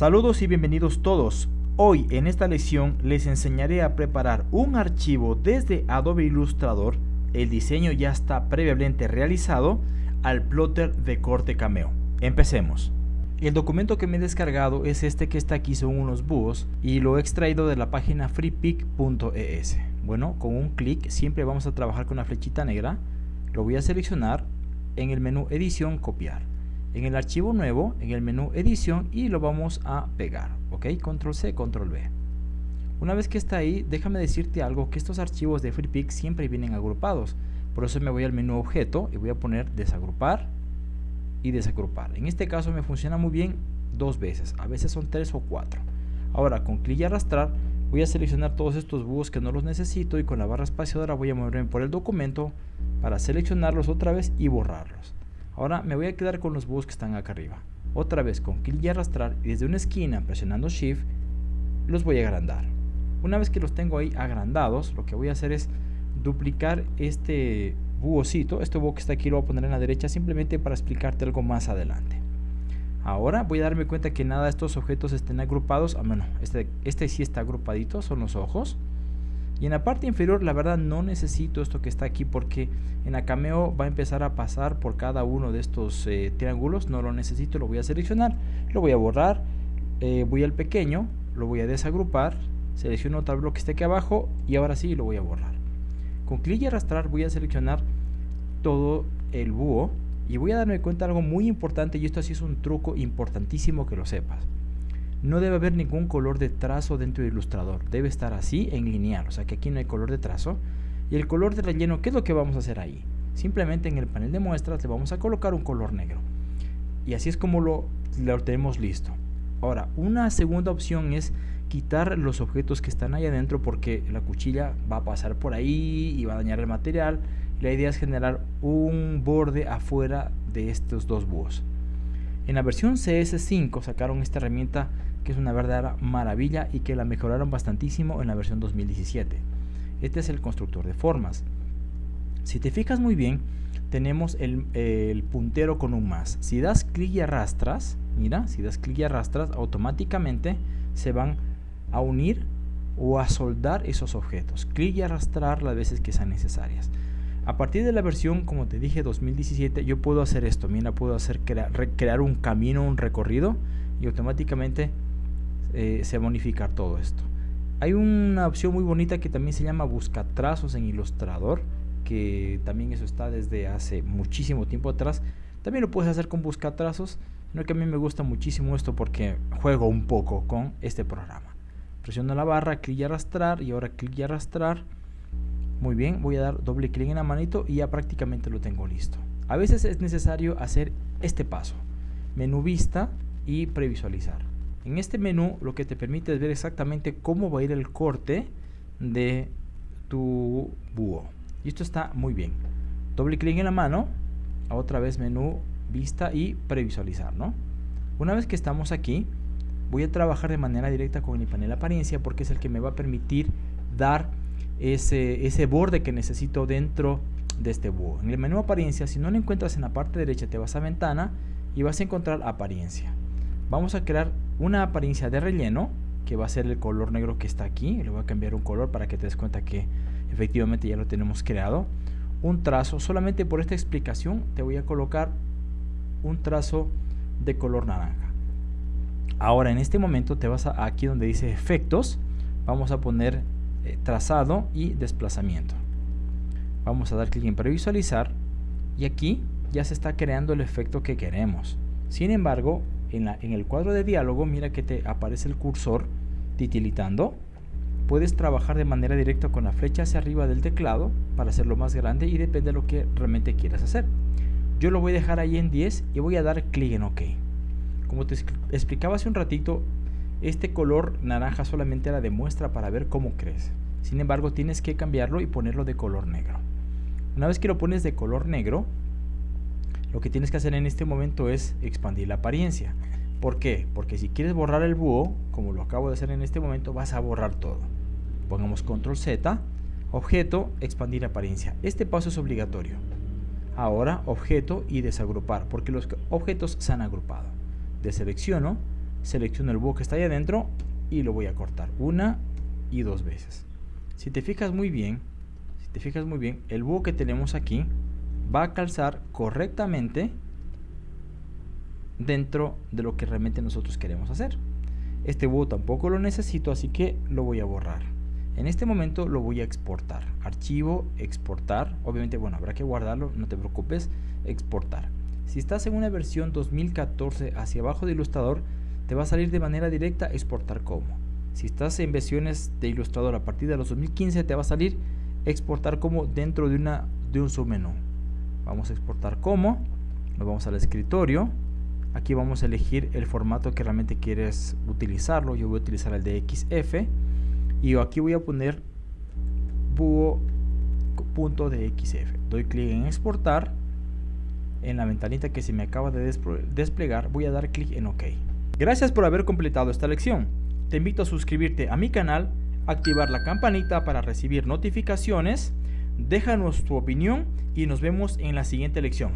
Saludos y bienvenidos todos. Hoy en esta lección les enseñaré a preparar un archivo desde Adobe Illustrator, el diseño ya está previamente realizado, al plotter de corte cameo. Empecemos. El documento que me he descargado es este que está aquí, son unos búhos y lo he extraído de la página freepic.es. Bueno, con un clic siempre vamos a trabajar con la flechita negra, lo voy a seleccionar en el menú edición copiar en el archivo nuevo, en el menú edición y lo vamos a pegar, ok, control C, control V. Una vez que está ahí, déjame decirte algo, que estos archivos de FreePic siempre vienen agrupados, por eso me voy al menú objeto y voy a poner desagrupar y desagrupar. En este caso me funciona muy bien dos veces, a veces son tres o cuatro. Ahora con clic y arrastrar voy a seleccionar todos estos búhos que no los necesito y con la barra espaciadora voy a moverme por el documento para seleccionarlos otra vez y borrarlos. Ahora me voy a quedar con los búhos que están acá arriba. Otra vez con clic y arrastrar y desde una esquina presionando Shift los voy a agrandar. Una vez que los tengo ahí agrandados, lo que voy a hacer es duplicar este búhocito. Este búho que está aquí lo voy a poner en la derecha simplemente para explicarte algo más adelante. Ahora voy a darme cuenta que nada de estos objetos estén agrupados. Ah, bueno, este, este sí está agrupadito, son los ojos. Y en la parte inferior, la verdad, no necesito esto que está aquí porque en la cameo va a empezar a pasar por cada uno de estos eh, triángulos. No lo necesito, lo voy a seleccionar, lo voy a borrar, eh, voy al pequeño, lo voy a desagrupar, selecciono otro bloque que esté aquí abajo y ahora sí lo voy a borrar. Con clic y arrastrar voy a seleccionar todo el búho y voy a darme cuenta de algo muy importante y esto sí es un truco importantísimo que lo sepas. No debe haber ningún color de trazo dentro del ilustrador. Debe estar así en lineal. O sea que aquí no hay color de trazo. Y el color de relleno, ¿qué es lo que vamos a hacer ahí? Simplemente en el panel de muestras le vamos a colocar un color negro. Y así es como lo, lo tenemos listo. Ahora, una segunda opción es quitar los objetos que están ahí adentro porque la cuchilla va a pasar por ahí y va a dañar el material. La idea es generar un borde afuera de estos dos búhos. En la versión CS5 sacaron esta herramienta que es una verdadera maravilla y que la mejoraron bastantísimo en la versión 2017. Este es el constructor de formas. Si te fijas muy bien, tenemos el, puntero con un más. Si das clic y arrastras, mira, si das clic y arrastras, automáticamente se van a unir o a soldar esos objetos. Clic y arrastrar las veces que sean necesarias. A partir de la versión, como te dije, 2017, yo puedo hacer esto. Mira, puedo hacer crear un camino, un recorrido y automáticamente eh, se va a unificar todo esto. Hay una opción muy bonita que también se llama busca trazos en Illustrator, que también eso está desde hace muchísimo tiempo atrás. También lo puedes hacer con busca trazos, no que a mí me gusta muchísimo esto porque juego un poco con este programa. Presiono la barra, clic y arrastrar y ahora clic y arrastrar. Muy bien, voy a dar doble clic en la manito y ya prácticamente lo tengo listo. A veces es necesario hacer este paso, menú vista y previsualizar. En este menú lo que te permite es ver exactamente cómo va a ir el corte de tu búho. Y esto está muy bien. Doble clic en la mano, otra vez menú, vista y previsualizar, ¿no? Una vez que estamos aquí, voy a trabajar de manera directa con mi panel apariencia porque es el que me va a permitir dar ese, ese borde que necesito dentro de este búho. En el menú apariencia, si no lo encuentras en la parte derecha, te vas a ventana y vas a encontrar apariencia. Vamos a crear una apariencia de relleno que va a ser el color negro que está aquí le voy a cambiar un color para que te des cuenta que efectivamente ya lo tenemos creado un trazo solamente por esta explicación te voy a colocar un trazo de color naranja ahora en este momento te vas a aquí donde dice efectos vamos a poner eh, trazado y desplazamiento vamos a dar clic en previsualizar y aquí ya se está creando el efecto que queremos sin embargo en, el cuadro de diálogo, mira que te aparece el cursor titilitando. Puedes trabajar de manera directa con la flecha hacia arriba del teclado para hacerlo más grande y depende de lo que realmente quieras hacer. Yo lo voy a dejar ahí en 10 y voy a dar clic en OK. Como te explicaba hace un ratito, este color naranja solamente era de muestra para ver cómo crece. Sin embargo, tienes que cambiarlo y ponerlo de color negro. Una vez que lo pones de color negro, lo que tienes que hacer en este momento es expandir la apariencia. ¿Por qué? Porque si quieres borrar el búho, como lo acabo de hacer en este momento, vas a borrar todo. Pongamos control Z, objeto, expandir apariencia. Este paso es obligatorio. Ahora objeto y desagrupar, porque los objetos se han agrupado. Deselecciono, selecciono el búho que está ahí adentro y lo voy a cortar una y dos veces. Si te fijas muy bien, si te fijas muy bien, el búho que tenemos aquí va a calzar correctamente dentro de lo que realmente nosotros queremos hacer. Este búho tampoco lo necesito, así que lo voy a borrar. En este momento lo voy a exportar. Archivo, exportar. Obviamente, bueno, habrá que guardarlo, no te preocupes. Exportar. Si estás en una versión 2014 hacia abajo de Ilustrador, te va a salir de manera directa exportar como. Si estás en versiones de Ilustrador a partir de los 2015, te va a salir exportar como dentro de, una, de un submenú. Vamos a exportar como. Nos vamos al escritorio Aquí vamos a elegir el formato que realmente quieres utilizarlo. Yo voy a utilizar el de XF. Y aquí voy a poner búho.dxf. Doy clic en exportar. En la ventanita que se me acaba de desplegar voy a dar clic en OK. Gracias por haber completado esta lección. Te invito a suscribirte a mi canal, activar la campanita para recibir notificaciones, déjanos tu opinión y nos vemos en la siguiente lección.